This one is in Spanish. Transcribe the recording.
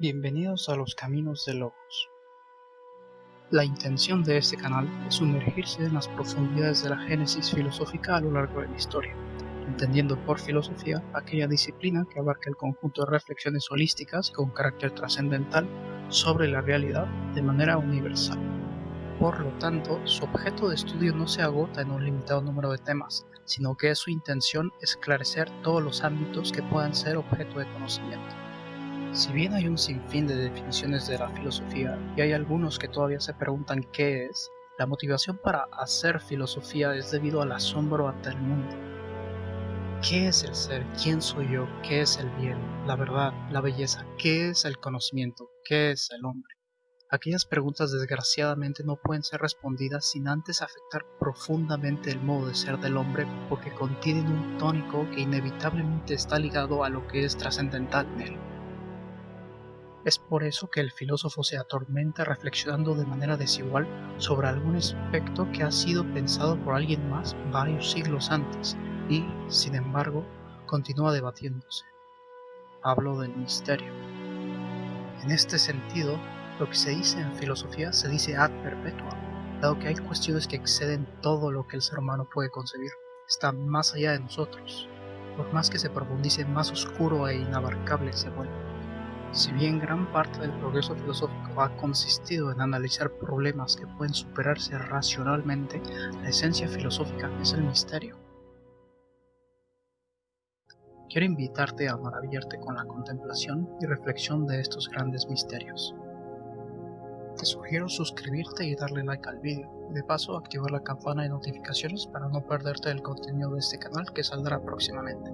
Bienvenidos a los Caminos de Logos. La intención de este canal es sumergirse en las profundidades de la génesis filosófica a lo largo de la historia, entendiendo por filosofía aquella disciplina que abarca el conjunto de reflexiones holísticas con carácter trascendental sobre la realidad de manera universal. Por lo tanto, su objeto de estudio no se agota en un limitado número de temas, sino que es su intención esclarecer todos los ámbitos que puedan ser objeto de conocimiento. Si bien hay un sinfín de definiciones de la filosofía y hay algunos que todavía se preguntan qué es, la motivación para hacer filosofía es debido al asombro ante el mundo. ¿Qué es el ser? ¿Quién soy yo? ¿Qué es el bien? La verdad, la belleza. ¿Qué es el conocimiento? ¿Qué es el hombre? Aquellas preguntas desgraciadamente no pueden ser respondidas sin antes afectar profundamente el modo de ser del hombre porque contienen un tónico que inevitablemente está ligado a lo que es trascendental en él. Es por eso que el filósofo se atormenta reflexionando de manera desigual sobre algún aspecto que ha sido pensado por alguien más varios siglos antes y, sin embargo, continúa debatiéndose. Hablo del misterio. En este sentido, lo que se dice en filosofía se dice ad perpetua, dado que hay cuestiones que exceden todo lo que el ser humano puede concebir, están más allá de nosotros. Por más que se profundice, más oscuro e inabarcable se vuelve. Si bien gran parte del progreso filosófico ha consistido en analizar problemas que pueden superarse racionalmente, la esencia filosófica es el misterio. Quiero invitarte a maravillarte con la contemplación y reflexión de estos grandes misterios. Te sugiero suscribirte y darle like al vídeo, de paso activar la campana de notificaciones para no perderte el contenido de este canal que saldrá próximamente.